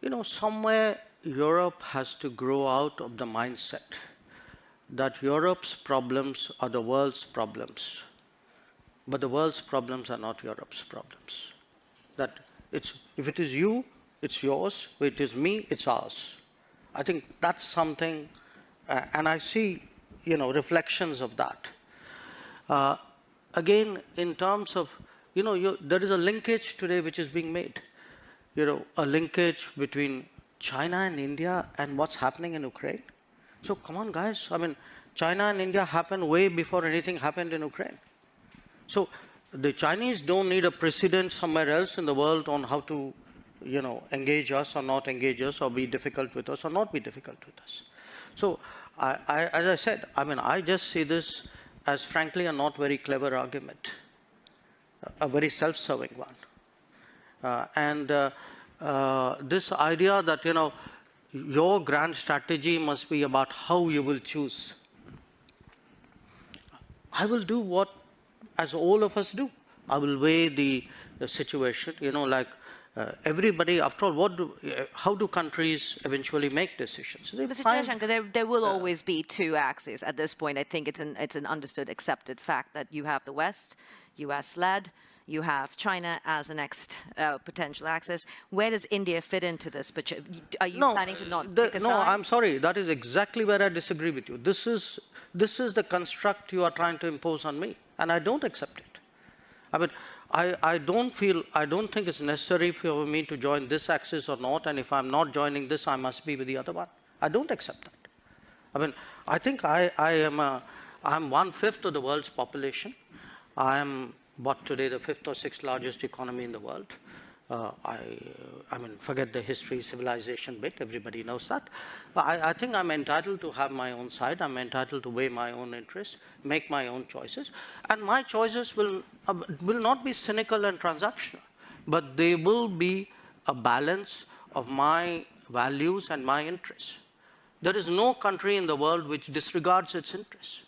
you know, somewhere Europe has to grow out of the mindset that Europe's problems are the world's problems, but the world's problems are not Europe's problems. That it's, if it is you, it's yours, if it is me, it's ours. I think that's something, uh, and I see, you know, reflections of that. Uh, again, in terms of, you know, you, there is a linkage today which is being made. You know, a linkage between China and India and what's happening in Ukraine. So come on, guys. I mean, China and India happened way before anything happened in Ukraine. So the Chinese don't need a precedent somewhere else in the world on how to, you know, engage us or not engage us or be difficult with us or not be difficult with us. So I, I, as I said, I mean, I just see this as frankly a not very clever argument, a very self-serving one. Uh, and uh, uh, this idea that, you know, your grand strategy must be about how you will choose. I will do what, as all of us do. I will weigh the, the situation, you know, like uh, everybody, after all, what do, uh, how do countries eventually make decisions? They Mr. Find, there, there will uh, always be two axes at this point. I think it's an, it's an understood, accepted fact that you have the West, US-led, you have China as the next uh, potential axis. Where does India fit into this? But are you no, planning to not the, No, I'm sorry. That is exactly where I disagree with you. This is, this is the construct you are trying to impose on me, and I don't accept it. I mean, I, I don't feel, I don't think it's necessary for me to join this axis or not, and if I'm not joining this, I must be with the other one. I don't accept that. I mean, I think I, I am a, I'm one-fifth of the world's population. I am what today the fifth or sixth largest economy in the world. Uh, I, I mean, forget the history, civilization bit, everybody knows that. But I, I, think I'm entitled to have my own side, I'm entitled to weigh my own interests, make my own choices, and my choices will, uh, will not be cynical and transactional, but they will be a balance of my values and my interests. There is no country in the world which disregards its interests.